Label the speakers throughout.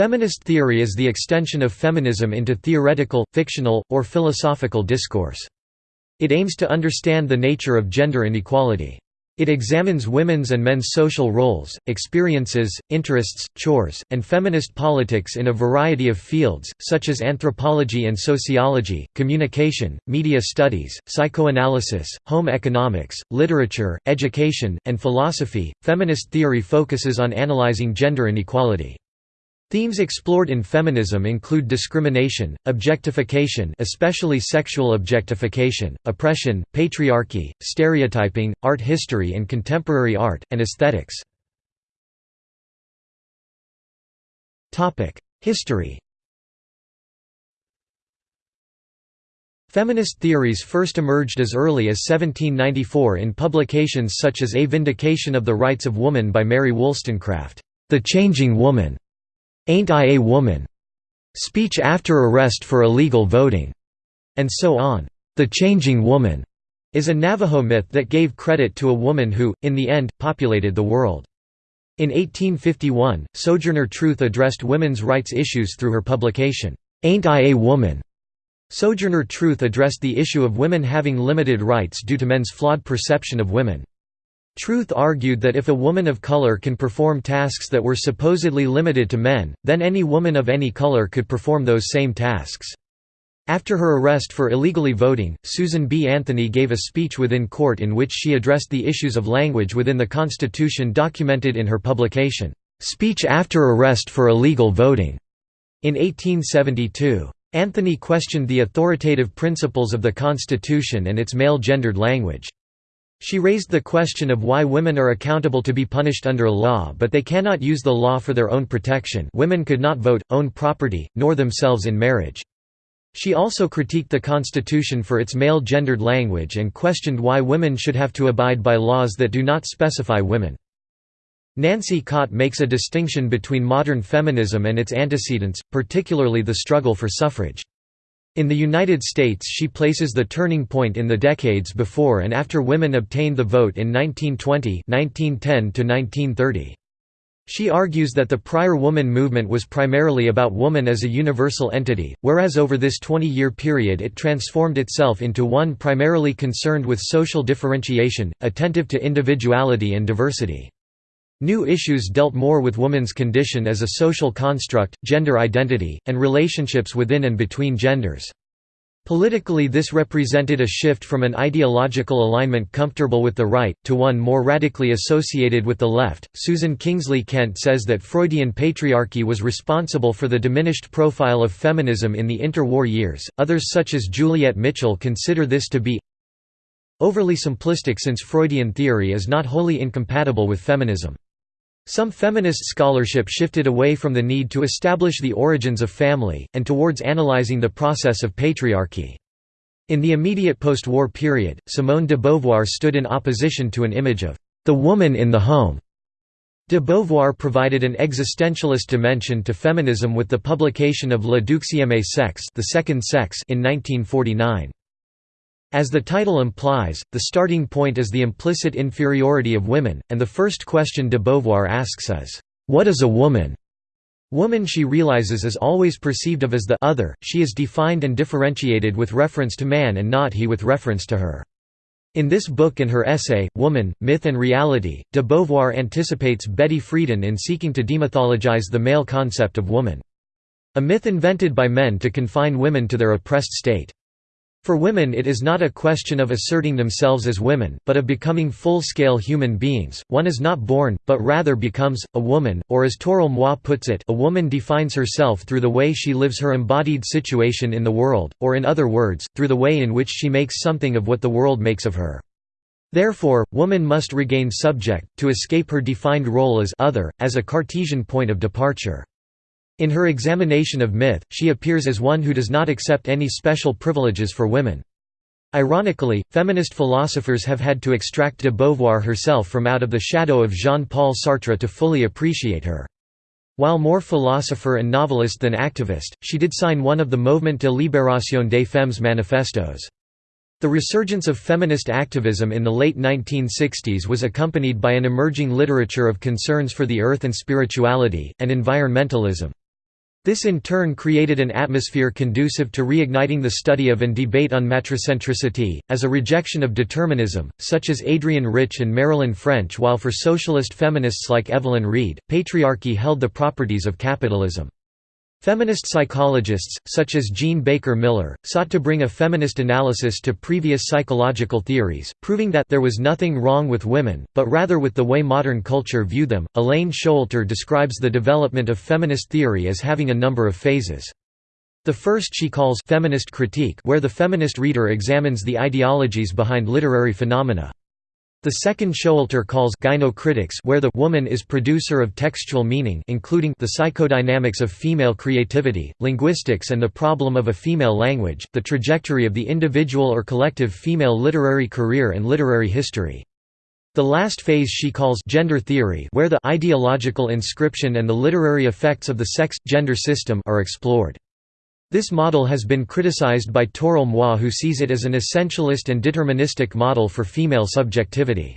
Speaker 1: Feminist theory is the extension of feminism into theoretical, fictional, or philosophical discourse. It aims to understand the nature of gender inequality. It examines women's and men's social roles, experiences, interests, chores, and feminist politics in a variety of fields, such as anthropology and sociology, communication, media studies, psychoanalysis, home economics, literature, education, and philosophy. Feminist theory focuses on analyzing gender inequality. Themes explored in feminism include discrimination, objectification especially sexual objectification, oppression, patriarchy, stereotyping, art history and contemporary art, and aesthetics. History Feminist theories first emerged as early as 1794 in publications such as A Vindication of the Rights of Woman by Mary Wollstonecraft, The Changing Woman, Ain't I a Woman? Speech after arrest for illegal voting, and so on. The Changing Woman is a Navajo myth that gave credit to a woman who, in the end, populated the world. In 1851, Sojourner Truth addressed women's rights issues through her publication, Ain't I a Woman? Sojourner Truth addressed the issue of women having limited rights due to men's flawed perception of women. Truth argued that if a woman of color can perform tasks that were supposedly limited to men, then any woman of any color could perform those same tasks. After her arrest for illegally voting, Susan B. Anthony gave a speech within court in which she addressed the issues of language within the Constitution documented in her publication, "'Speech After Arrest for Illegal Voting' in 1872. Anthony questioned the authoritative principles of the Constitution and its male-gendered language. She raised the question of why women are accountable to be punished under law but they cannot use the law for their own protection women could not vote, own property, nor themselves in marriage. She also critiqued the Constitution for its male-gendered language and questioned why women should have to abide by laws that do not specify women. Nancy Cott makes a distinction between modern feminism and its antecedents, particularly the struggle for suffrage. In the United States she places the turning point in the decades before and after women obtained the vote in 1920 1910 She argues that the prior woman movement was primarily about woman as a universal entity, whereas over this 20-year period it transformed itself into one primarily concerned with social differentiation, attentive to individuality and diversity. New issues dealt more with woman's condition as a social construct, gender identity, and relationships within and between genders. Politically this represented a shift from an ideological alignment comfortable with the right, to one more radically associated with the left. Susan Kingsley Kent says that Freudian patriarchy was responsible for the diminished profile of feminism in the interwar years. Others such as Juliet Mitchell consider this to be overly simplistic since Freudian theory is not wholly incompatible with feminism. Some feminist scholarship shifted away from the need to establish the origins of family, and towards analyzing the process of patriarchy. In the immediate post-war period, Simone de Beauvoir stood in opposition to an image of the woman in the home. De Beauvoir provided an existentialist dimension to feminism with the publication of Le Deuxième Sexe, the Second Sex in 1949. As the title implies, the starting point is the implicit inferiority of women, and the first question de Beauvoir asks is, "'What is a woman?' Woman she realizes is always perceived of as the other, she is defined and differentiated with reference to man and not he with reference to her. In this book and her essay, Woman, Myth and Reality, de Beauvoir anticipates Betty Friedan in seeking to demythologize the male concept of woman. A myth invented by men to confine women to their oppressed state. For women it is not a question of asserting themselves as women, but of becoming full-scale human beings, one is not born, but rather becomes, a woman, or as Toril Moi puts it a woman defines herself through the way she lives her embodied situation in the world, or in other words, through the way in which she makes something of what the world makes of her. Therefore, woman must regain subject, to escape her defined role as other, as a Cartesian point of departure. In her examination of myth, she appears as one who does not accept any special privileges for women. Ironically, feminist philosophers have had to extract de Beauvoir herself from out of the shadow of Jean-Paul Sartre to fully appreciate her. While more philosopher and novelist than activist, she did sign one of the Mouvement de Libération des Femmes manifestos. The resurgence of feminist activism in the late 1960s was accompanied by an emerging literature of concerns for the earth and spirituality, and environmentalism. This in turn created an atmosphere conducive to reigniting the study of and debate on matricentricity, as a rejection of determinism, such as Adrienne Rich and Marilyn French while for socialist feminists like Evelyn Reed, patriarchy held the properties of capitalism. Feminist psychologists, such as Jean Baker Miller, sought to bring a feminist analysis to previous psychological theories, proving that there was nothing wrong with women, but rather with the way modern culture viewed them. Elaine Showalter describes the development of feminist theory as having a number of phases. The first she calls feminist critique, where the feminist reader examines the ideologies behind literary phenomena. The second Showalter calls gynocritics where the woman is producer of textual meaning including the psychodynamics of female creativity, linguistics and the problem of a female language, the trajectory of the individual or collective female literary career and literary history. The last phase she calls gender theory where the ideological inscription and the literary effects of the sex-gender system are explored. This model has been criticized by Toril Moi who sees it as an essentialist and deterministic model for female subjectivity.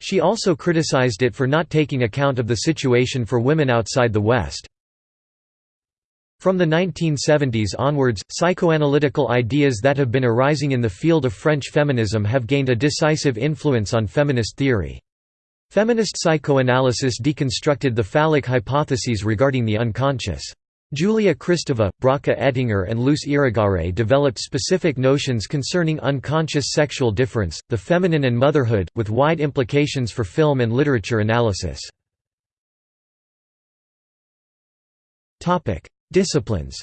Speaker 1: She also criticized it for not taking account of the situation for women outside the West. From the 1970s onwards, psychoanalytical ideas that have been arising in the field of French feminism have gained a decisive influence on feminist theory. Feminist psychoanalysis deconstructed the phallic hypotheses regarding the unconscious. Julia Kristeva, Bracha Ettinger and Luce Irigaray developed specific notions concerning unconscious sexual difference, the feminine and motherhood, with wide implications for film and literature analysis. Disciplines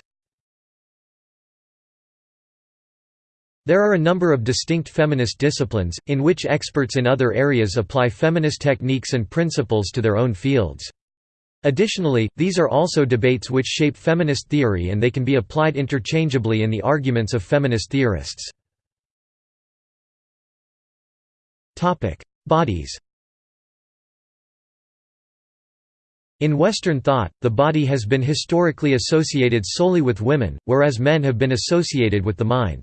Speaker 1: There are a number of distinct feminist disciplines, in which experts in other areas apply feminist techniques and principles to their own fields. Additionally, these are also debates which shape feminist theory and they can be applied interchangeably in the arguments of feminist theorists. Bodies In Western thought, the body has been historically associated solely with women, whereas men have been associated with the mind.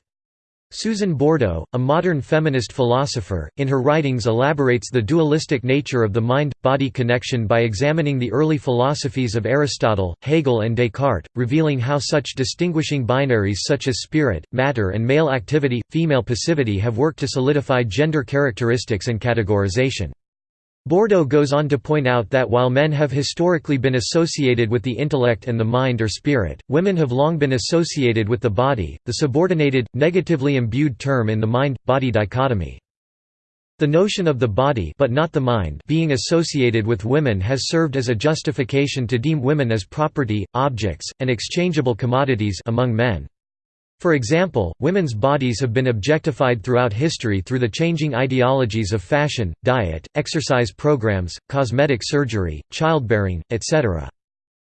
Speaker 1: Susan Bordo, a modern feminist philosopher, in her writings elaborates the dualistic nature of the mind-body connection by examining the early philosophies of Aristotle, Hegel and Descartes, revealing how such distinguishing binaries such as spirit, matter and male activity, female passivity have worked to solidify gender characteristics and categorization. Bordo goes on to point out that while men have historically been associated with the intellect and the mind or spirit, women have long been associated with the body, the subordinated, negatively imbued term in the mind-body dichotomy. The notion of the body but not the mind being associated with women has served as a justification to deem women as property, objects, and exchangeable commodities among men. For example, women's bodies have been objectified throughout history through the changing ideologies of fashion, diet, exercise programs, cosmetic surgery, childbearing, etc.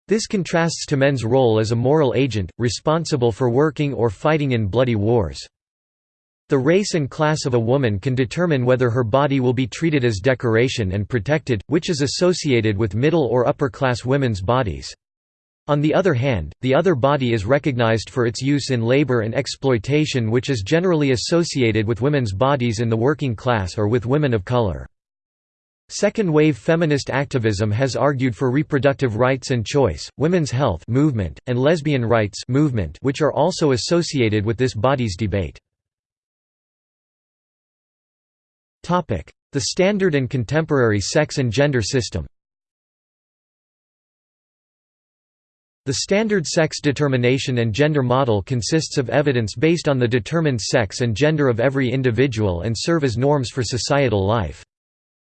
Speaker 1: This contrasts to men's role as a moral agent, responsible for working or fighting in bloody wars. The race and class of a woman can determine whether her body will be treated as decoration and protected, which is associated with middle or upper class women's bodies. On the other hand, the other body is recognized for its use in labor and exploitation which is generally associated with women's bodies in the working class or with women of color. Second-wave feminist activism has argued for reproductive rights and choice, women's health movement, and lesbian rights movement which are also associated with this body's debate. The standard and contemporary sex and gender system The standard sex determination and gender model consists of evidence based on the determined sex and gender of every individual and serve as norms for societal life.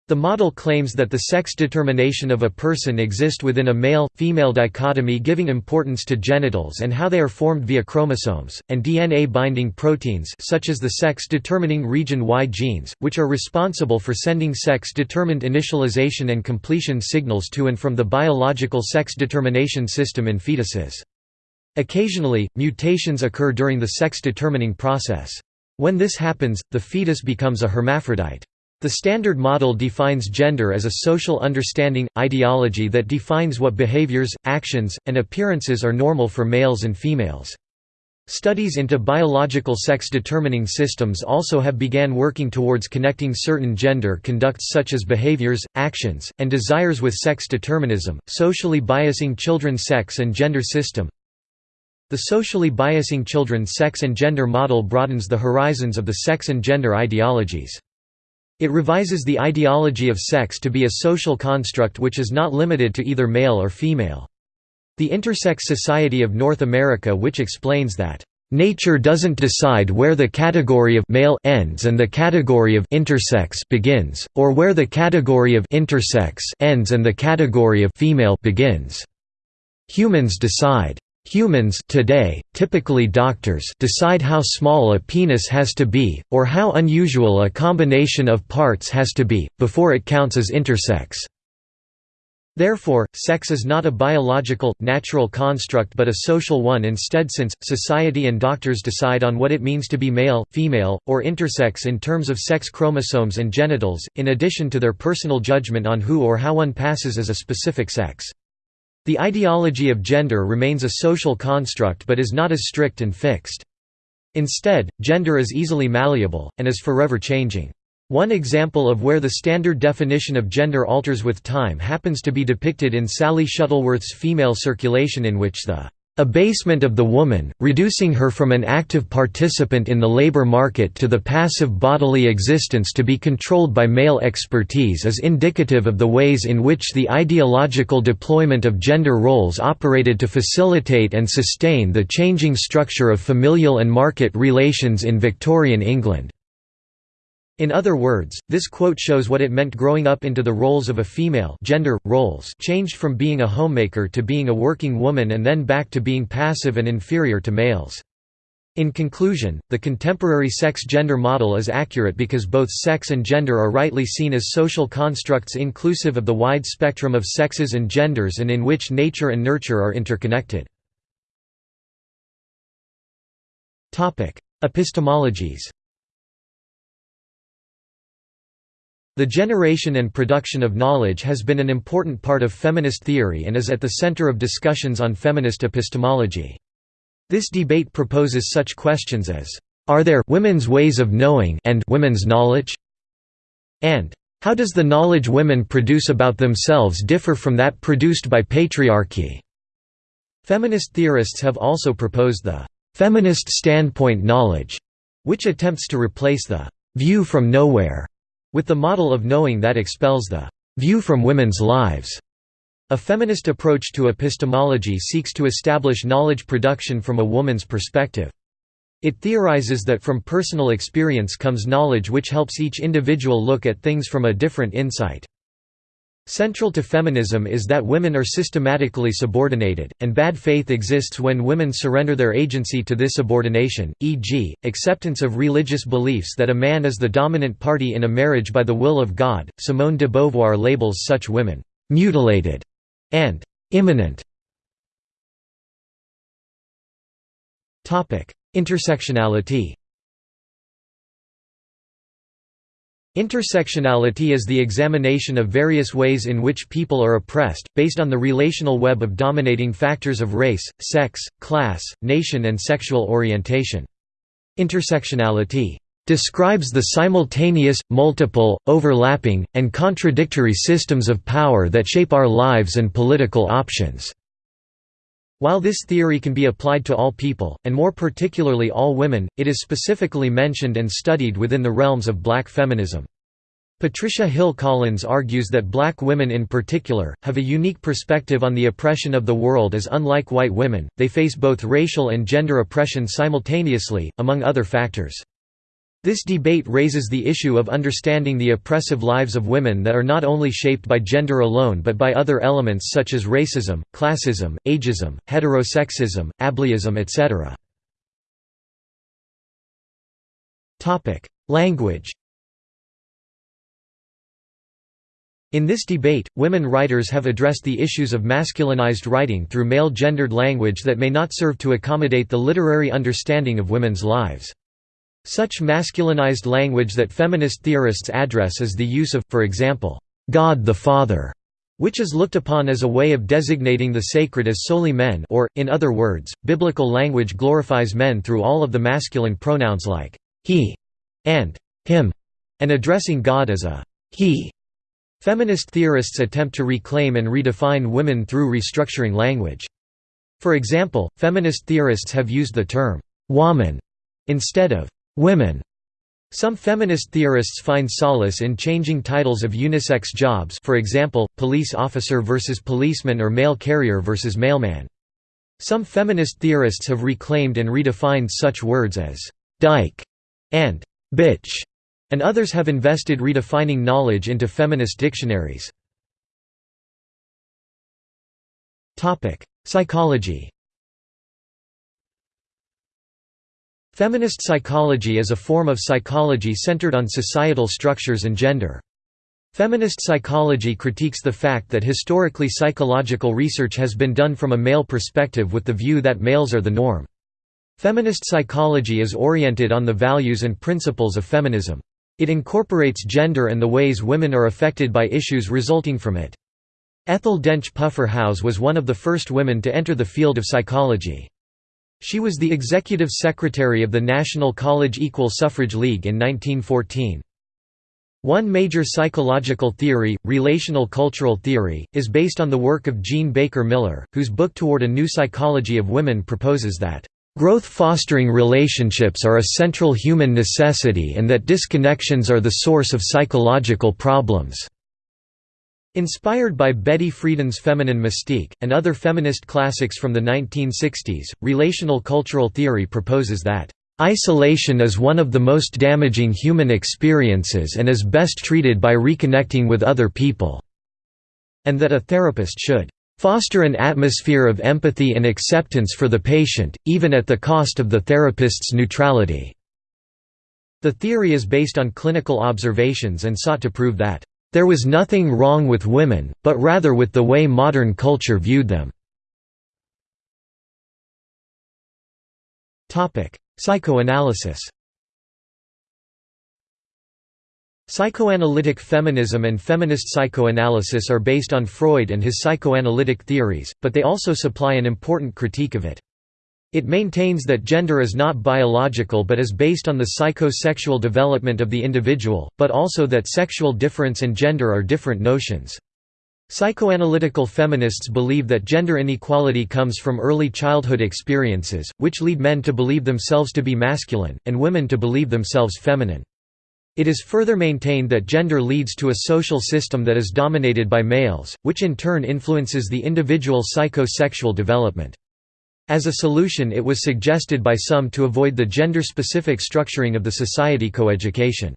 Speaker 1: The model claims that the sex determination of a person exist within a male-female dichotomy giving importance to genitals and how they are formed via chromosomes, and DNA-binding proteins such as the sex-determining region Y genes, which are responsible for sending sex-determined initialization and completion signals to and from the biological sex determination system in fetuses. Occasionally, mutations occur during the sex-determining process. When this happens, the fetus becomes a hermaphrodite. The Standard Model defines gender as a social understanding, ideology that defines what behaviors, actions, and appearances are normal for males and females. Studies into biological sex-determining systems also have began working towards connecting certain gender conducts such as behaviors, actions, and desires with sex determinism, socially biasing children's sex and gender system. The socially biasing children's sex and gender model broadens the horizons of the sex and gender ideologies. It revises the ideology of sex to be a social construct which is not limited to either male or female. The Intersex Society of North America which explains that Nature doesn't decide where the category of male ends and the category of intersex begins, or where the category of intersex ends and the category of female begins. Humans decide. Humans today, typically doctors decide how small a penis has to be, or how unusual a combination of parts has to be, before it counts as intersex. Therefore, sex is not a biological, natural construct but a social one instead since, society and doctors decide on what it means to be male, female, or intersex in terms of sex chromosomes and genitals, in addition to their personal judgment on who or how one passes as a specific sex. The ideology of gender remains a social construct but is not as strict and fixed. Instead, gender is easily malleable, and is forever changing. One example of where the standard definition of gender alters with time happens to be depicted in Sally Shuttleworth's Female Circulation in which the abasement of the woman, reducing her from an active participant in the labor market to the passive bodily existence to be controlled by male expertise is indicative of the ways in which the ideological deployment of gender roles operated to facilitate and sustain the changing structure of familial and market relations in Victorian England. In other words, this quote shows what it meant growing up into the roles of a female gender, roles changed from being a homemaker to being a working woman and then back to being passive and inferior to males. In conclusion, the contemporary sex-gender model is accurate because both sex and gender are rightly seen as social constructs inclusive of the wide spectrum of sexes and genders and in which nature and nurture are interconnected. Epistemologies The generation and production of knowledge has been an important part of feminist theory and is at the center of discussions on feminist epistemology. This debate proposes such questions as, "Are there women's ways of knowing and women's knowledge?" and "How does the knowledge women produce about themselves differ from that produced by patriarchy?" Feminist theorists have also proposed the feminist standpoint knowledge, which attempts to replace the view from nowhere with the model of knowing that expels the view from women's lives. A feminist approach to epistemology seeks to establish knowledge production from a woman's perspective. It theorizes that from personal experience comes knowledge which helps each individual look at things from a different insight. Central to feminism is that women are systematically subordinated, and bad faith exists when women surrender their agency to this subordination, e.g., acceptance of religious beliefs that a man is the dominant party in a marriage by the will of God. Simone de Beauvoir labels such women, mutilated and immanent. Intersectionality Intersectionality is the examination of various ways in which people are oppressed, based on the relational web of dominating factors of race, sex, class, nation and sexual orientation. Intersectionality describes the simultaneous, multiple, overlapping, and contradictory systems of power that shape our lives and political options. While this theory can be applied to all people, and more particularly all women, it is specifically mentioned and studied within the realms of black feminism. Patricia Hill Collins argues that black women in particular, have a unique perspective on the oppression of the world as unlike white women, they face both racial and gender oppression simultaneously, among other factors. This debate raises the issue of understanding the oppressive lives of women that are not only shaped by gender alone but by other elements such as racism, classism, ageism, heterosexism, ableism etc. Language In this debate, women writers have addressed the issues of masculinized writing through male-gendered language that may not serve to accommodate the literary understanding of women's lives. Such masculinized language that feminist theorists address is the use of, for example, God the Father, which is looked upon as a way of designating the sacred as solely men or, in other words, biblical language glorifies men through all of the masculine pronouns like he and him, and addressing God as a he. Feminist theorists attempt to reclaim and redefine women through restructuring language. For example, feminist theorists have used the term «woman» instead of «women». Some feminist theorists find solace in changing titles of unisex jobs for example, police officer versus policeman or mail carrier versus mailman. Some feminist theorists have reclaimed and redefined such words as «dyke» and «bitch», and others have invested redefining knowledge into feminist dictionaries. Psychology Feminist psychology is a form of psychology centered on societal structures and gender. Feminist psychology critiques the fact that historically psychological research has been done from a male perspective with the view that males are the norm. Feminist psychology is oriented on the values and principles of feminism. It incorporates gender and the ways women are affected by issues resulting from it. Ethel Dench Puffer Howes was one of the first women to enter the field of psychology. She was the executive secretary of the National College Equal Suffrage League in 1914. One major psychological theory, relational cultural theory, is based on the work of Jean Baker Miller, whose book Toward a New Psychology of Women proposes that, "...growth-fostering relationships are a central human necessity and that disconnections are the source of psychological problems." Inspired by Betty Friedan's Feminine Mystique, and other feminist classics from the 1960s, relational cultural theory proposes that, "...isolation is one of the most damaging human experiences and is best treated by reconnecting with other people," and that a therapist should "...foster an atmosphere of empathy and acceptance for the patient, even at the cost of the therapist's neutrality." The theory is based on clinical observations and sought to prove that there was nothing wrong with women, but rather with the way modern culture viewed them. Psychoanalysis Psychoanalytic feminism and feminist psychoanalysis are based on Freud and his psychoanalytic theories, but they also supply an important critique of it. It maintains that gender is not biological but is based on the psychosexual development of the individual, but also that sexual difference and gender are different notions. Psychoanalytical feminists believe that gender inequality comes from early childhood experiences, which lead men to believe themselves to be masculine, and women to believe themselves feminine. It is further maintained that gender leads to a social system that is dominated by males, which in turn influences the individual psychosexual development. As a solution it was suggested by some to avoid the gender-specific structuring of the society coeducation.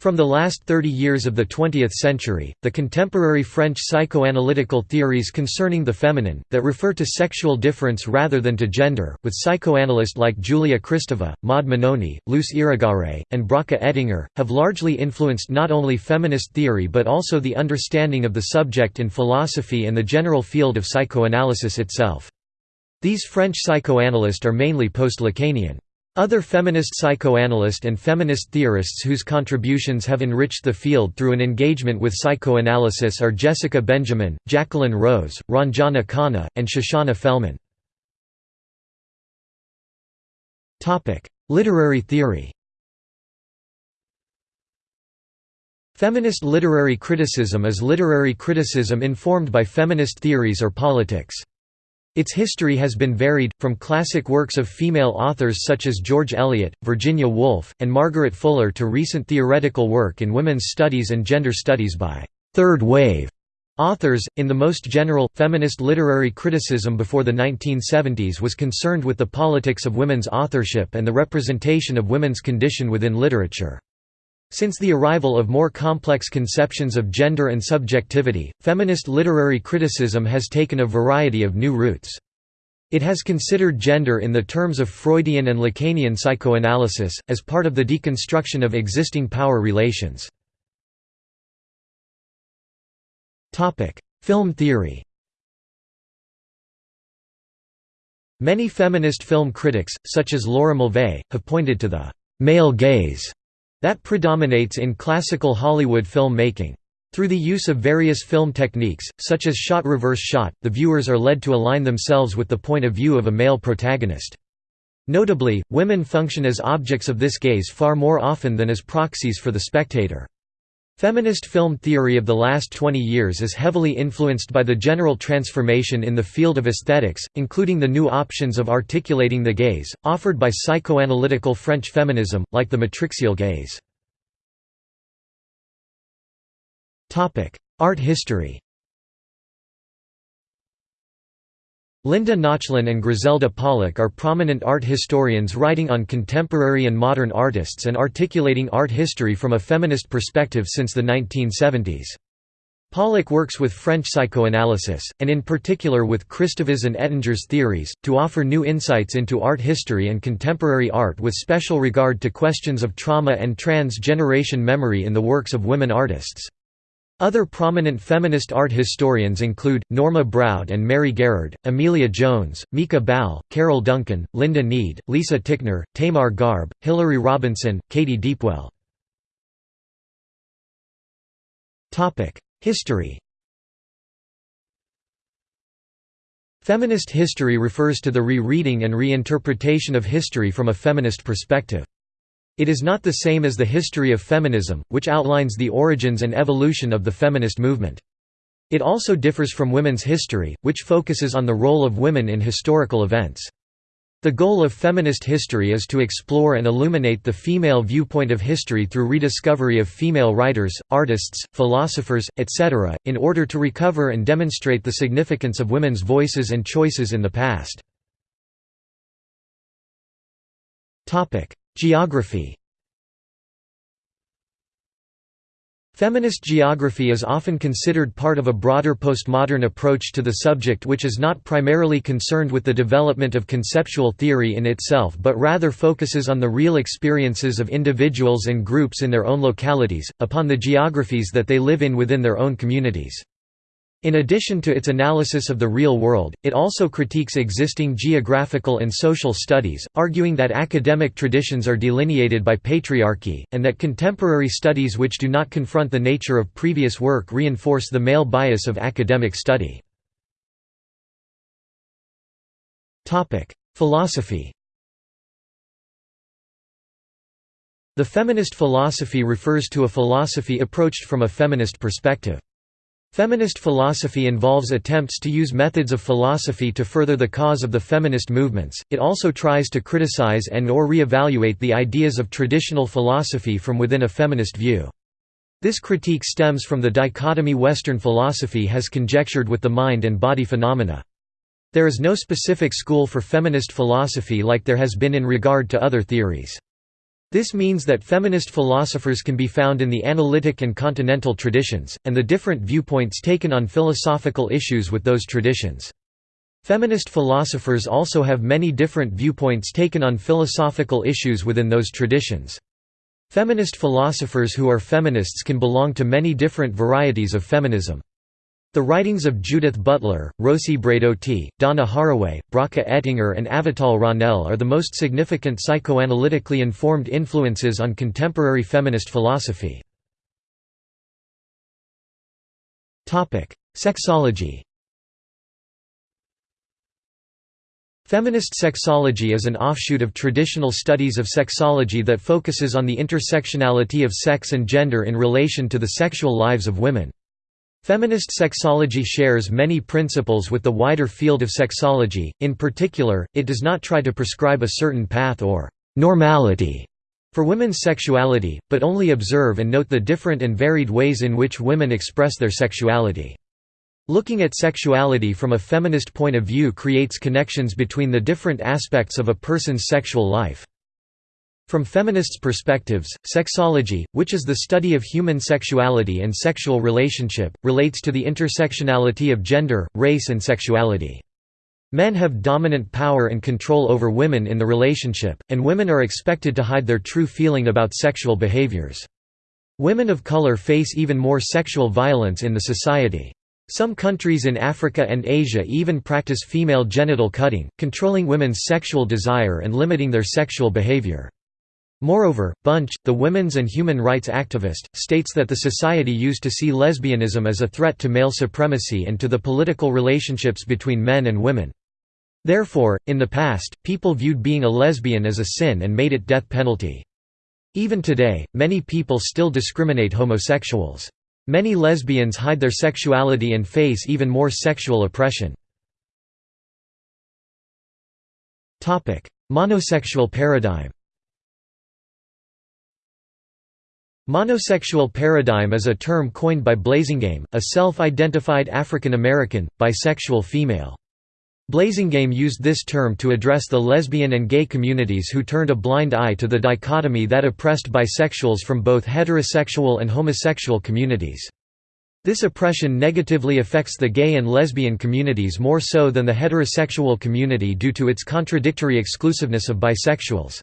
Speaker 1: From the last 30 years of the 20th century, the contemporary French psychoanalytical theories concerning the feminine, that refer to sexual difference rather than to gender, with psychoanalysts like Julia Kristeva, Maud Mannoni, Luce Irigaray, and Bracha Ettinger, have largely influenced not only feminist theory but also the understanding of the subject in philosophy and the general field of psychoanalysis itself. These French psychoanalysts are mainly post-Lacanian. Other feminist psychoanalyst and feminist theorists whose contributions have enriched the field through an engagement with psychoanalysis are Jessica Benjamin, Jacqueline Rose, Ranjana Khanna, and Shoshana Felman. Literary theory Feminist literary criticism is literary criticism informed by feminist theories or politics. Its history has been varied, from classic works of female authors such as George Eliot, Virginia Woolf, and Margaret Fuller to recent theoretical work in women's studies and gender studies by third wave authors. In the most general, feminist literary criticism before the 1970s was concerned with the politics of women's authorship and the representation of women's condition within literature. Since the arrival of more complex conceptions of gender and subjectivity, feminist literary criticism has taken a variety of new routes. It has considered gender in the terms of Freudian and Lacanian psychoanalysis, as part of the deconstruction of existing power relations. Film theory Many feminist film critics, such as Laura Mulvey, have pointed to the «male gaze» that predominates in classical Hollywood film-making. Through the use of various film techniques, such as shot-reverse shot, the viewers are led to align themselves with the point of view of a male protagonist. Notably, women function as objects of this gaze far more often than as proxies for the spectator. Feminist film theory of the last 20 years is heavily influenced by the general transformation in the field of aesthetics, including the new options of articulating the gaze, offered by psychoanalytical French feminism, like the matrixial gaze. Art history Linda Nochlin and Griselda Pollock are prominent art historians writing on contemporary and modern artists and articulating art history from a feminist perspective since the 1970s. Pollock works with French psychoanalysis, and in particular with Kristeva's and Ettinger's theories, to offer new insights into art history and contemporary art with special regard to questions of trauma and trans-generation memory in the works of women artists. Other prominent feminist art historians include, Norma Broude and Mary Garrard, Amelia Jones, Mieke Bal, Carol Duncan, Lynda Nead, Lisa Tickner, Tamar Garb, Hilary Robinson, Katy Deepwell. History Feminist history refers to the re-reading and reinterpretation of history from a feminist perspective. It is not the same as the history of feminism, which outlines the origins and evolution of the feminist movement. It also differs from women's history, which focuses on the role of women in historical events. The goal of feminist history is to explore and illuminate the female viewpoint of history through rediscovery of female writers, artists, philosophers, etc., in order to recover and demonstrate the significance of women's voices and choices in the past. Geography Feminist geography is often considered part of a broader postmodern approach to the subject which is not primarily concerned with the development of conceptual theory in itself but rather focuses on the real experiences of individuals and groups in their own localities, upon the geographies that they live in within their own communities. In addition to its analysis of the real world, it also critiques existing geographical and social studies, arguing that academic traditions are delineated by patriarchy, and that contemporary studies which do not confront the nature of previous work reinforce the male bias of academic study. Philosophy The feminist philosophy refers to a philosophy approached from a feminist perspective. Feminist philosophy involves attempts to use methods of philosophy to further the cause of the feminist movements, it also tries to criticize and or re-evaluate the ideas of traditional philosophy from within a feminist view. This critique stems from the dichotomy Western philosophy has conjectured with the mind and body phenomena. There is no specific school for feminist philosophy like there has been in regard to other theories. This means that feminist philosophers can be found in the analytic and continental traditions, and the different viewpoints taken on philosophical issues with those traditions. Feminist philosophers also have many different viewpoints taken on philosophical issues within those traditions. Feminist philosophers who are feminists can belong to many different varieties of feminism. The writings of Judith Butler, Rosi Braidotti, Donna Haraway, Bracha Ettinger and Avital Ronell are the most significant psychoanalytically informed influences on contemporary feminist philosophy. Sexology Feminist sexology is an offshoot of traditional studies of sexology that focuses on the intersectionality of sex and gender in relation to the sexual lives of women. Feminist sexology shares many principles with the wider field of sexology, in particular, it does not try to prescribe a certain path or «normality» for women's sexuality, but only observe and note the different and varied ways in which women express their sexuality. Looking at sexuality from a feminist point of view creates connections between the different aspects of a person's sexual life. From feminists' perspectives, sexology, which is the study of human sexuality and sexual relationship, relates to the intersectionality of gender, race and sexuality. Men have dominant power and control over women in the relationship, and women are expected to hide their true feeling about sexual behaviors. Women of color face even more sexual violence in the society. Some countries in Africa and Asia even practice female genital cutting, controlling women's sexual desire and limiting their sexual behavior. Moreover, Bunch, the women's and human rights activist, states that the society used to see lesbianism as a threat to male supremacy and to the political relationships between men and women. Therefore, in the past, people viewed being a lesbian as a sin and made it death penalty. Even today, many people still discriminate homosexuals. Many lesbians hide their sexuality and face even more sexual oppression. Monosexual paradigm Monosexual paradigm is a term coined by Blasingame, a self-identified African American, bisexual female. Blasingame used this term to address the lesbian and gay communities who turned a blind eye to the dichotomy that oppressed bisexuals from both heterosexual and homosexual communities. This oppression negatively affects the gay and lesbian communities more so than the heterosexual community due to its contradictory exclusiveness of bisexuals.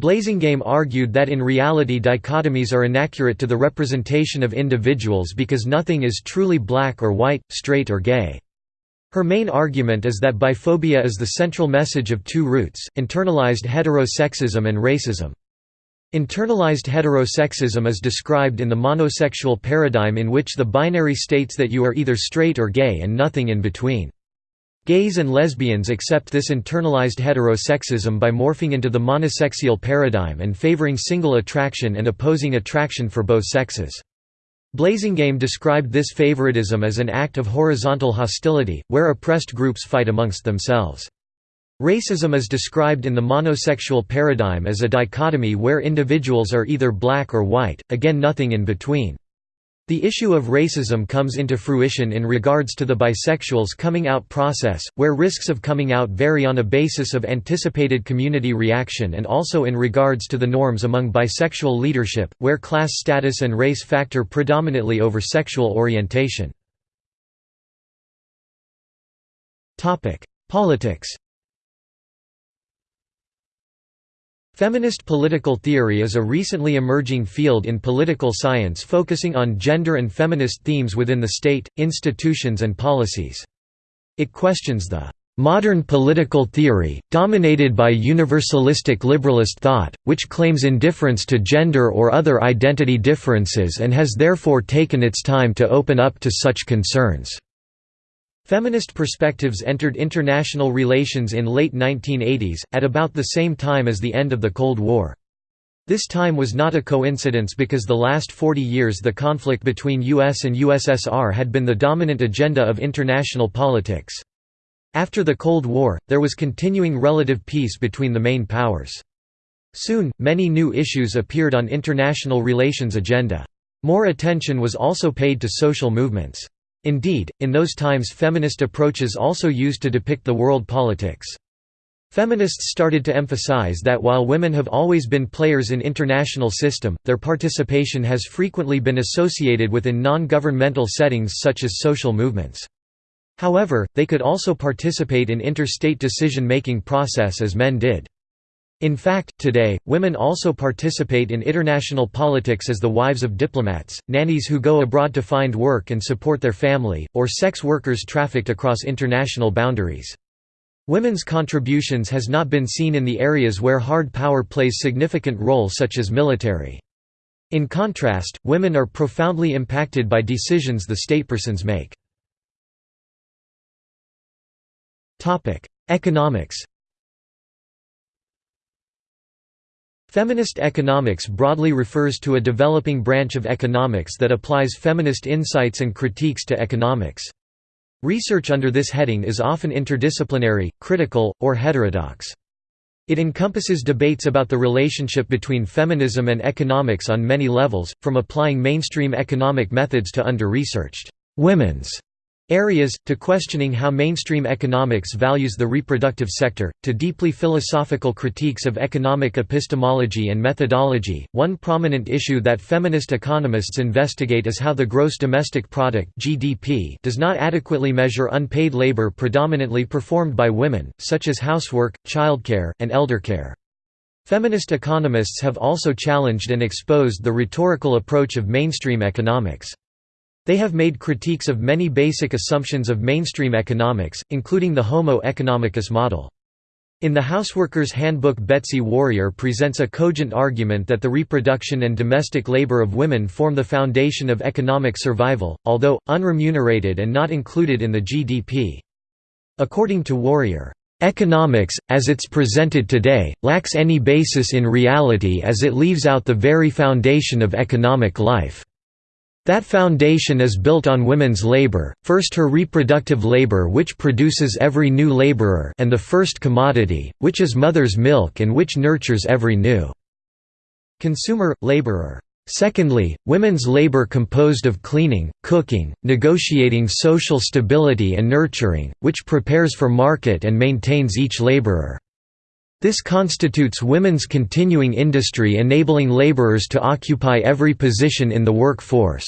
Speaker 1: Blasingame argued that in reality dichotomies are inaccurate to the representation of individuals because nothing is truly black or white, straight or gay. Her main argument is that biphobia is the central message of two roots, internalized heterosexism and racism. Internalized heterosexism is described in the monosexual paradigm in which the binary states that you are either straight or gay and nothing in between. Gays and lesbians accept this internalized heterosexism by morphing into the monosexual paradigm and favoring single attraction and opposing attraction for both sexes. Blasingame described this favoritism as an act of horizontal hostility, where oppressed groups fight amongst themselves. Racism is described in the monosexual paradigm as a dichotomy where individuals are either black or white, again nothing in between. The issue of racism comes into fruition in regards to the bisexuals coming out process, where risks of coming out vary on a basis of anticipated community reaction and also in regards to the norms among bisexual leadership, where class status and race factor predominantly over sexual orientation. Politics Feminist political theory is a recently emerging field in political science focusing on gender and feminist themes within the state, institutions and policies. It questions the modern political theory, dominated by universalistic liberalist thought, which claims indifference to gender or other identity differences and has therefore taken its time to open up to such concerns. Feminist perspectives entered international relations in late 1980s, at about the same time as the end of the Cold War. This time was not a coincidence because the last 40 years the conflict between US and USSR had been the dominant agenda of international politics. After the Cold War, there was continuing relative peace between the main powers. Soon, many new issues appeared on international relations agenda. More attention was also paid to social movements. Indeed, in those times feminist approaches also used to depict the world politics. Feminists started to emphasize that while women have always been players in international system, their participation has frequently been associated within non-governmental settings such as social movements. However, they could also participate in interstate decision-making process as men did. In fact, today, women also participate in international politics as the wives of diplomats, nannies who go abroad to find work and support their family, or sex workers trafficked across international boundaries. Women's contributions has not been seen in the areas where hard power plays significant role such as military. In contrast, women are profoundly impacted by decisions the statepersons make. Economics Feminist economics broadly refers to a developing branch of economics that applies feminist insights and critiques to economics. Research under this heading is often interdisciplinary, critical, or heterodox. It encompasses debates about the relationship between feminism and economics on many levels, from applying mainstream economic methods to under-researched women's areas, to questioning how mainstream economics values the reproductive sector, to deeply philosophical critiques of economic epistemology and methodology. One prominent issue that feminist economists investigate is how the gross domestic product (GDP) does not adequately measure unpaid labor predominantly performed by women, such as housework, childcare, and eldercare. Feminist economists have also challenged and exposed the rhetorical approach of mainstream economics. They have made critiques of many basic assumptions of mainstream economics, including the Homo economicus model. In the Houseworker's Handbook Betsy Warrior presents a cogent argument that the reproduction and domestic labor of women form the foundation of economic survival, although, unremunerated and not included in the GDP. According to Warrior, Economics, as it's presented today, lacks any basis in reality as it leaves out the very foundation of economic life. That foundation is built on women's labor, first her reproductive labor which produces every new laborer and the first commodity, which is mother's milk and which nurtures every new consumer, laborer. Secondly, women's labor composed of cleaning, cooking, negotiating social stability and nurturing, which prepares for market and maintains each laborer. This constitutes women's continuing industry enabling laborers to occupy every position in the workforce.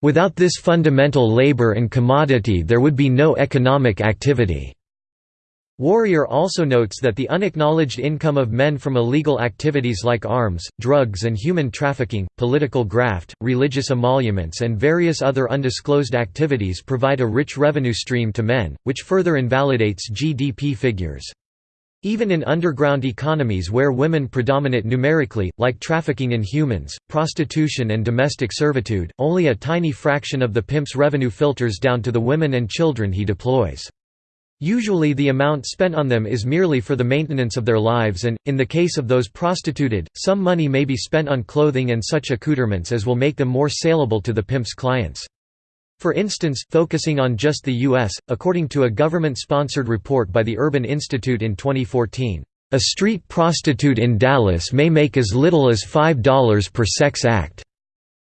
Speaker 1: Without this fundamental labor and commodity there would be no economic activity. Waring also notes that the unacknowledged income of men from illegal activities like arms, drugs and human trafficking, political graft, religious emoluments and various other undisclosed activities provide a rich revenue stream to men, which further invalidates GDP figures. Even in underground economies where women predominate numerically, like trafficking in humans, prostitution and domestic servitude, only a tiny fraction of the pimp's revenue filters down to the women and children he deploys. Usually the amount spent on them is merely for the maintenance of their lives and, in the case of those prostituted, some money may be spent on clothing and such accoutrements as will make them more saleable to the pimp's clients. For instance, focusing on just the U.S., according to a government-sponsored report by the Urban Institute in 2014, "...a street prostitute in Dallas may make as little as $5 per sex act.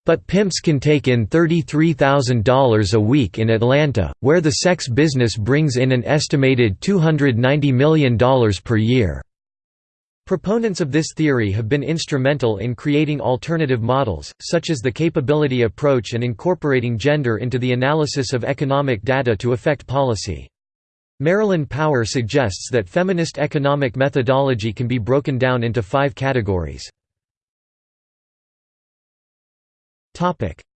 Speaker 1: But pimps can take in $33,000 a week in Atlanta, where the sex business brings in an estimated $290 million per year." Proponents of this theory have been instrumental in creating alternative models, such as the capability approach and incorporating gender into the analysis of economic data to affect policy. Marilyn Power suggests that feminist economic methodology can be broken down into five categories.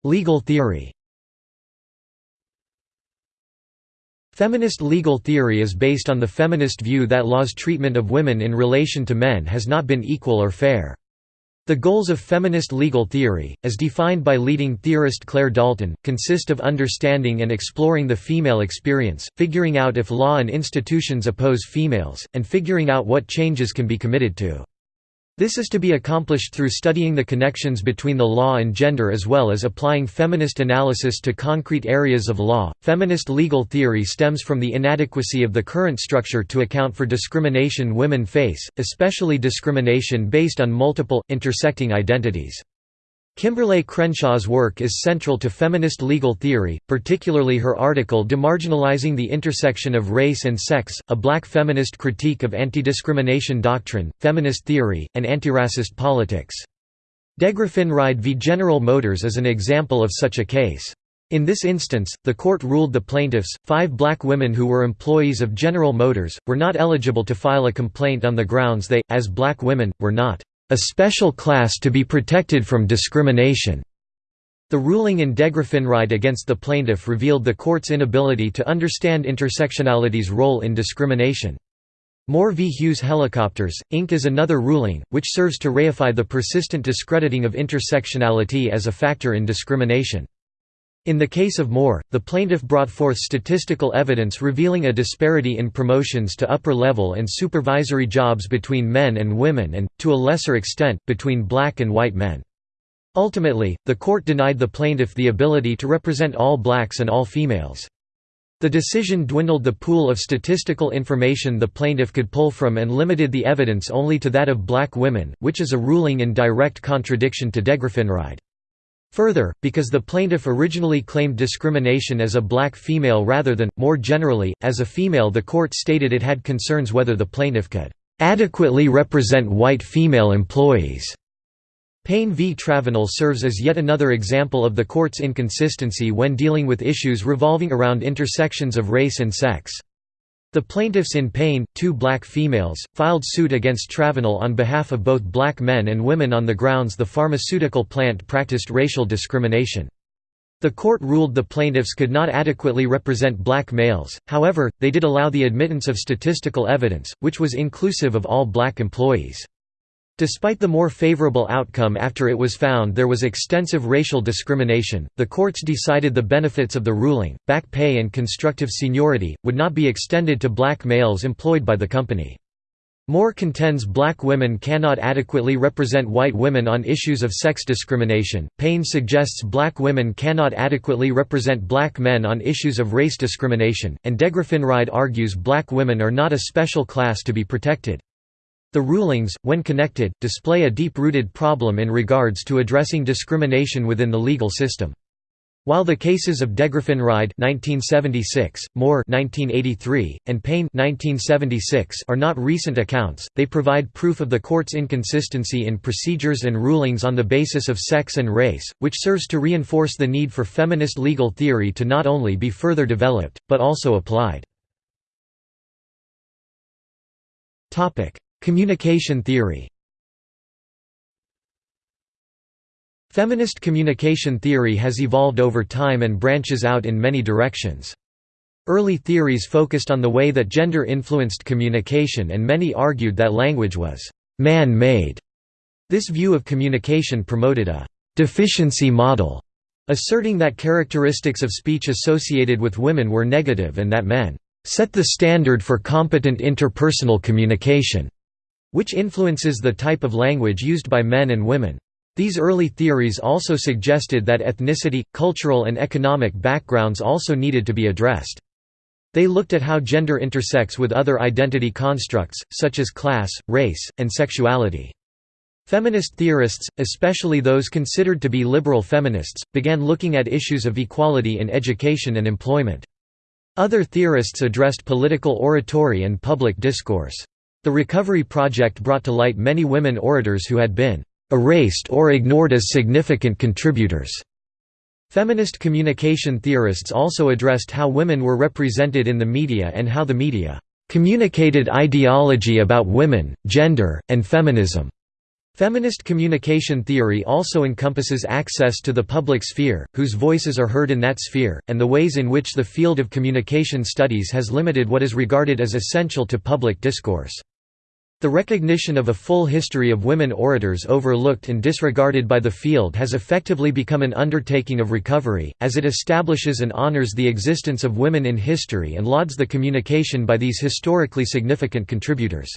Speaker 1: Legal theory Feminist legal theory is based on the feminist view that law's treatment of women in relation to men has not been equal or fair. The goals of feminist legal theory, as defined by leading theorist Clare Dalton, consist of understanding and exploring the female experience, figuring out if law and institutions oppose females, and figuring out what changes can be committed to. This is to be accomplished through studying the connections between the law and gender as well as applying feminist analysis to concrete areas of law. Feminist legal theory stems from the inadequacy of the current structure to account for discrimination women face, especially discrimination based on multiple, intersecting identities. Kimberlé Crenshaw's work is central to feminist legal theory, particularly her article Demarginalizing the Intersection of Race and Sex, a black feminist critique of anti-discrimination doctrine, feminist theory, and antiracist politics. DeGraffenreid v General Motors is an example of such a case. In this instance, the court ruled the plaintiffs, five black women who were employees of General Motors, were not eligible to file a complaint on the grounds they, as black women, were not a special class to be protected from discrimination. The ruling in DeGraffenreid against the plaintiff revealed the court's inability to understand intersectionality's role in discrimination. Moore v. Hughes Helicopters, Inc. is another ruling, which serves to reify the persistent discrediting of intersectionality as a factor in discrimination. In the case of Moore, the plaintiff brought forth statistical evidence revealing a disparity in promotions to upper-level and supervisory jobs between men and women and, to a lesser extent, between black and white men. Ultimately, the court denied the plaintiff the ability to represent all blacks and all females. The decision dwindled the pool of statistical information the plaintiff could pull from and limited the evidence only to that of black women, which is a ruling in direct contradiction to DeGraffenreid. Further, because the plaintiff originally claimed discrimination as a black female rather than, more generally, as a female the court stated it had concerns whether the plaintiff could "...adequately represent white female employees." Payne v. Travenol serves as yet another example of the court's inconsistency when dealing with issues revolving around intersections of race and sex. The plaintiffs in Payne, two black females, filed suit against Travenol on behalf of both black men and women on the grounds the pharmaceutical plant practiced racial discrimination. The court ruled the plaintiffs could not adequately represent black males, however, they did allow the admittance of statistical evidence, which was inclusive of all black employees. Despite the more favorable outcome after it was found there was extensive racial discrimination, the courts decided the benefits of the ruling, back pay and constructive seniority, would not be extended to black males employed by the company. Moore contends black women cannot adequately represent white women on issues of sex discrimination. Payne suggests black women cannot adequately represent black men on issues of race discrimination, and Degraffenreid argues black women are not a special class to be protected. The rulings, when connected, display a deep-rooted problem in regards to addressing discrimination within the legal system. While the cases of Degraffenreid (1976), Moore (1983), and Payne (1976) are not recent accounts, they provide proof of the court's inconsistency in procedures and rulings on the basis of sex and race, which serves to reinforce the need for feminist legal theory to not only be further developed but also applied. Topic: Communication theory Feminist communication theory has evolved over time and branches out in many directions. Early theories focused on the way that gender influenced communication and many argued that language was «man-made». This view of communication promoted a «deficiency model», asserting that characteristics of speech associated with women were negative and that men «set the standard for competent interpersonal communication» which influences the type of language used by men and women. These early theories also suggested that ethnicity, cultural and economic backgrounds also needed to be addressed. They looked at how gender intersects with other identity constructs, such as class, race, and sexuality. Feminist theorists, especially those considered to be liberal feminists, began looking at issues of equality in education and employment. Other theorists addressed political oratory and public discourse. The Recovery Project brought to light many women orators who had been erased or ignored as significant contributors. Feminist communication theorists also addressed how women were represented in the media and how the media communicated ideology about women, gender, and feminism. Feminist communication theory also encompasses access to the public sphere, whose voices are heard in that sphere, and the ways in which the field of communication studies has limited what is regarded as essential to public discourse. The recognition of a full history of women orators overlooked and disregarded by the field has effectively become an undertaking of recovery, as it establishes and honors the existence of women in history and lauds the communication by these historically significant contributors.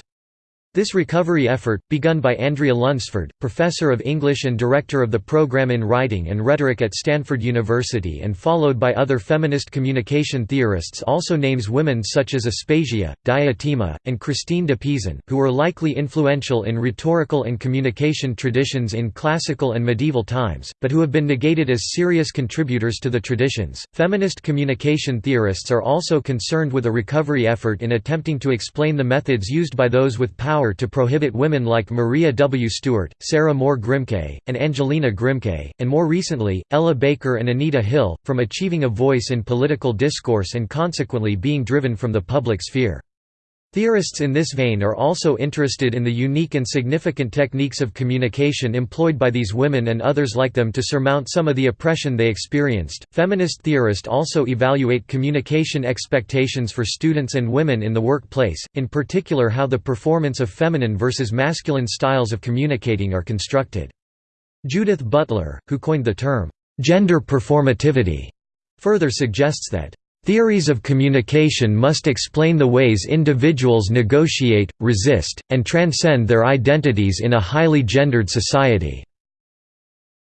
Speaker 1: This recovery effort, begun by Andrea Lunsford, professor of English and director of the program in Writing and Rhetoric at Stanford University and followed by other feminist communication theorists also names women such as Aspasia, Diotima, and Christine de Pizan, who were likely influential in rhetorical and communication traditions in classical and medieval times, but who have been negated as serious contributors to the traditions. Feminist communication theorists are also concerned with a recovery effort in attempting to explain the methods used by those with power power to prohibit women like Maria W. Stewart, Sarah Moore Grimke, and Angelina Grimke, and more recently, Ella Baker and Anita Hill, from achieving a voice in political discourse and consequently being driven from the public sphere. Theorists in this vein are also interested in the unique and significant techniques of communication employed by these women and others like them to surmount some of the oppression they experienced. Feminist theorists also evaluate communication expectations for students and women in the workplace, in particular how the performance of feminine versus masculine styles of communicating are constructed. Judith Butler, who coined the term gender performativity, further suggests that Theories of communication must explain the ways individuals negotiate, resist, and transcend their identities in a highly gendered society.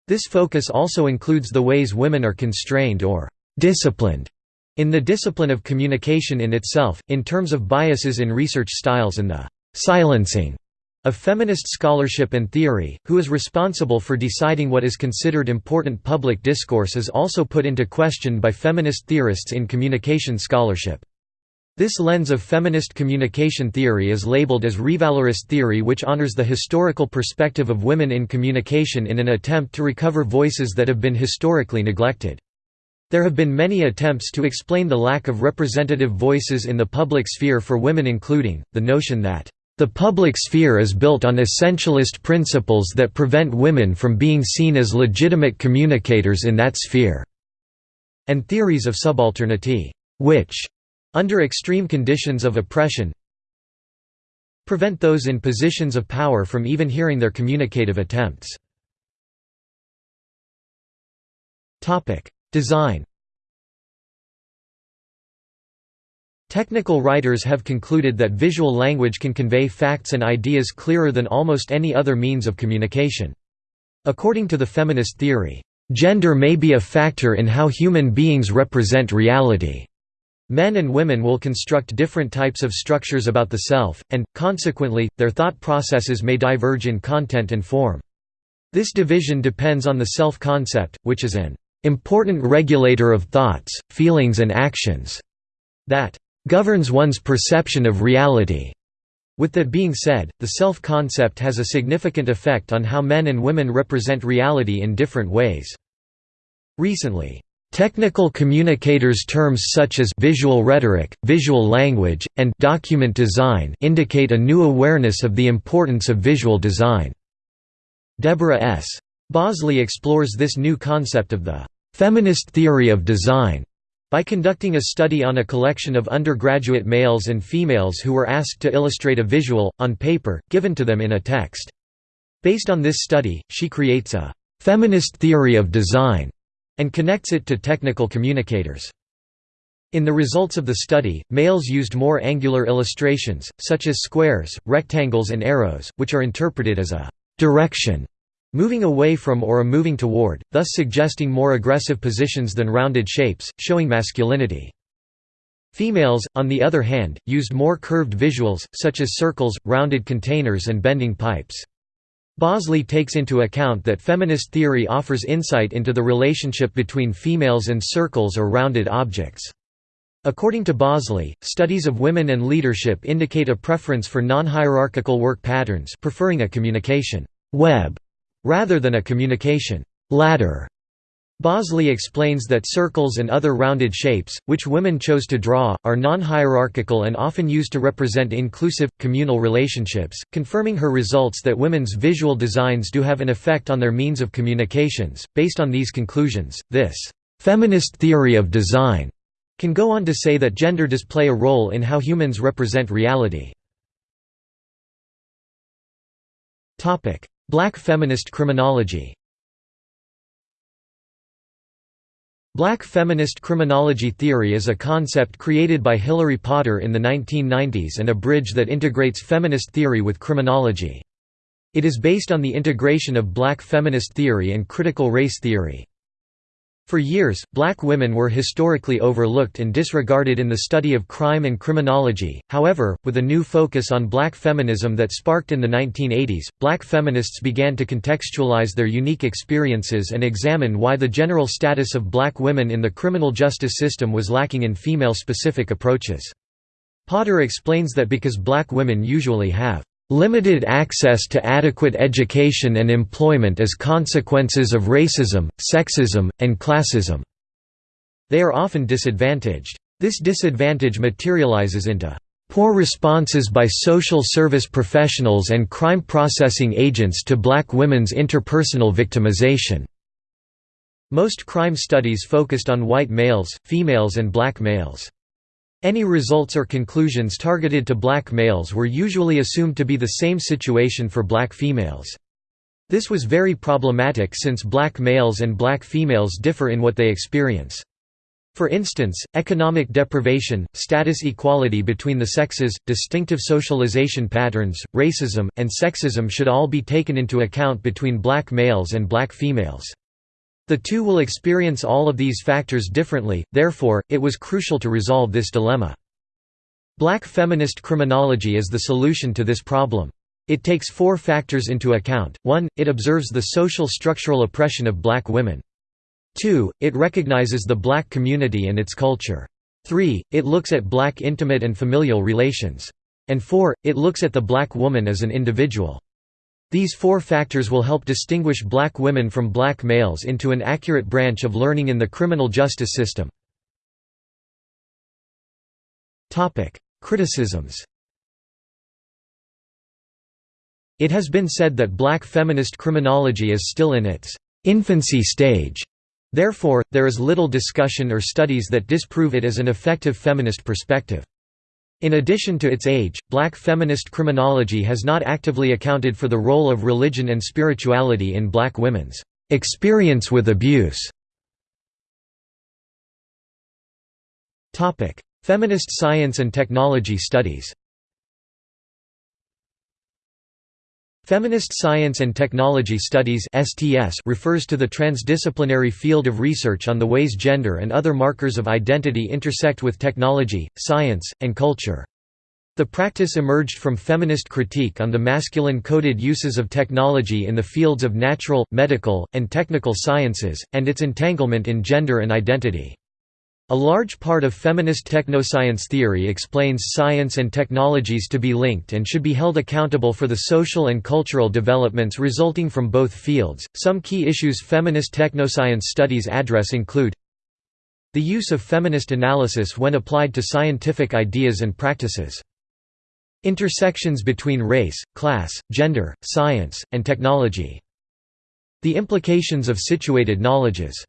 Speaker 1: This focus also includes the ways women are constrained or disciplined in the discipline of communication in itself, in terms of biases in research styles and the silencing of feminist scholarship and theory, who is responsible for deciding what is considered important public discourse is also put into question by feminist theorists in communication scholarship. This lens of feminist communication theory is labeled as revalorist theory which honors the historical perspective of women in communication in an attempt to recover voices that have been historically neglected. There have been many attempts to explain the lack of representative voices in the public sphere for women including, the notion that the public sphere is built on essentialist principles that prevent women from being seen as legitimate communicators in that sphere", and theories of subalternity, which, under extreme conditions of oppression, prevent those in positions of power from even hearing their communicative attempts. Design Technical writers have concluded that visual language can convey facts and ideas clearer than almost any other means of communication. According to the feminist theory, "...gender may be a factor in how human beings represent reality." Men and women will construct different types of structures about the self, and, consequently, their thought processes may diverge in content and form. This division depends on the self-concept, which is an important regulator of thoughts, feelings and actions that governs one's perception of reality. With that being said, the self-concept has a significant effect on how men and women represent reality in different ways. Recently, technical communicators terms such as visual rhetoric, visual language, and document design indicate a new awareness of the importance of visual design. Deborah S. Bosley explores this new concept of the feminist theory of design by conducting a study on a collection of undergraduate males and females who were asked to illustrate a visual, on paper, given to them in a text. Based on this study, she creates a «feminist theory of design» and connects it to technical communicators. In the results of the study, males used more angular illustrations, such as squares, rectangles and arrows, which are interpreted as a «direction» moving away from or a moving toward, thus suggesting more aggressive positions than rounded shapes, showing masculinity. Females, on the other hand, used more curved visuals, such as circles, rounded containers and bending pipes. Bosley takes into account that feminist theory offers insight into the relationship between females and circles or rounded objects. According to Bosley, studies of women and leadership indicate a preference for non-hierarchical work patterns preferring a communication web rather than a communication ladder. Bosley explains that circles and other rounded shapes, which women chose to draw, are non-hierarchical and often used to represent inclusive, communal relationships, confirming her results that women's visual designs do have an effect on their means of communications. Based on these conclusions, this feminist theory of design can go on to say that gender does play a role in how humans represent reality. Black feminist criminology Black feminist criminology theory is a concept created by Hillary Potter in the 1990s and a bridge that integrates feminist theory with criminology. It is based on the integration of black feminist theory and critical race theory. For years, black women were historically overlooked and disregarded in the study of crime and criminology, however, with a new focus on black feminism that sparked in the 1980s, black feminists began to contextualize their unique experiences and examine why the general status of black women in the criminal justice system was lacking in female-specific approaches. Potter explains that because black women usually have Limited access to adequate education and employment as consequences of racism, sexism, and classism. They are often disadvantaged. This disadvantage materializes into poor responses by social service professionals and crime processing agents to black women's interpersonal victimization. Most crime studies focused on white males, females and black males. Any results or conclusions targeted to black males were usually assumed to be the same situation for black females. This was very problematic since black males and black females differ in what they experience. For instance, economic deprivation, status equality between the sexes, distinctive socialization patterns, racism, and sexism should all be taken into account between black males and black females. The two will experience all of these factors differently, therefore, it was crucial to resolve this dilemma. Black feminist criminology is the solution to this problem. It takes four factors into account, 1, it observes the social structural oppression of black women. 2, it recognizes the black community and its culture. 3, it looks at black intimate and familial relations. And 4, it looks at the black woman as an individual. These four factors will help distinguish black women from black males into an accurate branch of learning in the criminal justice system. Criticisms It has been said that black feminist criminology is still in its infancy stage. Therefore, there is little discussion or studies that disprove it as an effective feminist perspective. In addition to its age, black feminist criminology has not actively accounted for the role of religion and spirituality in black women's experience with abuse. Feminist science and technology studies Feminist Science and Technology Studies (STS) refers to the transdisciplinary field of research on the ways gender and other markers of identity intersect with technology, science, and culture. The practice emerged from feminist critique on the masculine-coded uses of technology in the fields of natural, medical, and technical sciences, and its entanglement in gender and identity. A large part of feminist technoscience theory explains science and technologies to be linked and should be held accountable for the social and cultural developments resulting from both fields. Some key issues feminist technoscience studies address include the use of feminist analysis when applied to scientific ideas and practices, intersections between race, class, gender, science, and technology, the implications of situated knowledges.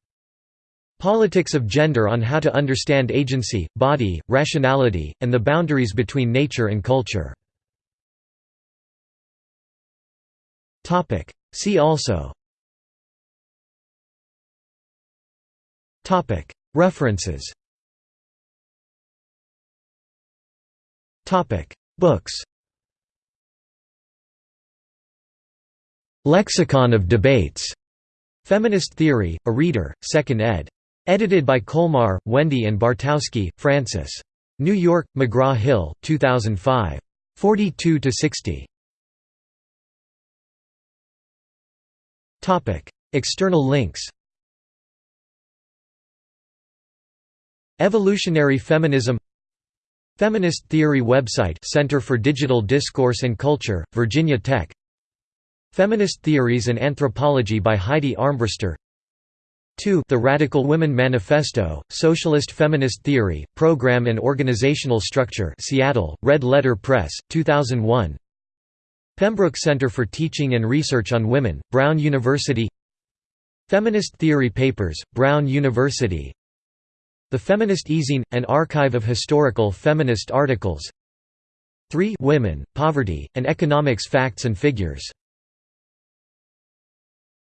Speaker 1: Politics of gender on how to understand agency, body, rationality, and the boundaries between nature and culture. See also References Books Lexicon of Debates. Feminist Theory, a Reader, 2nd ed. Edited by Kolmar, Wendy and Bartkowski, Frances. New York, McGraw-Hill, 2005. 42–60. External links Evolutionary Feminism Feminist Theory website Center for Digital Discourse and Culture, Virginia Tech Feminist Theories and Anthropology by Heidi Armbruster 2 The Radical Women Manifesto, Socialist Feminist Theory, Program and Organizational Structure Seattle, Red Letter Press, 2001 Pembroke Center for Teaching and Research on Women, Brown University. Feminist Theory Papers, Brown University. The Feminist Ezine, an archive of historical feminist articles. 3 Women, Poverty, and Economics Facts and Figures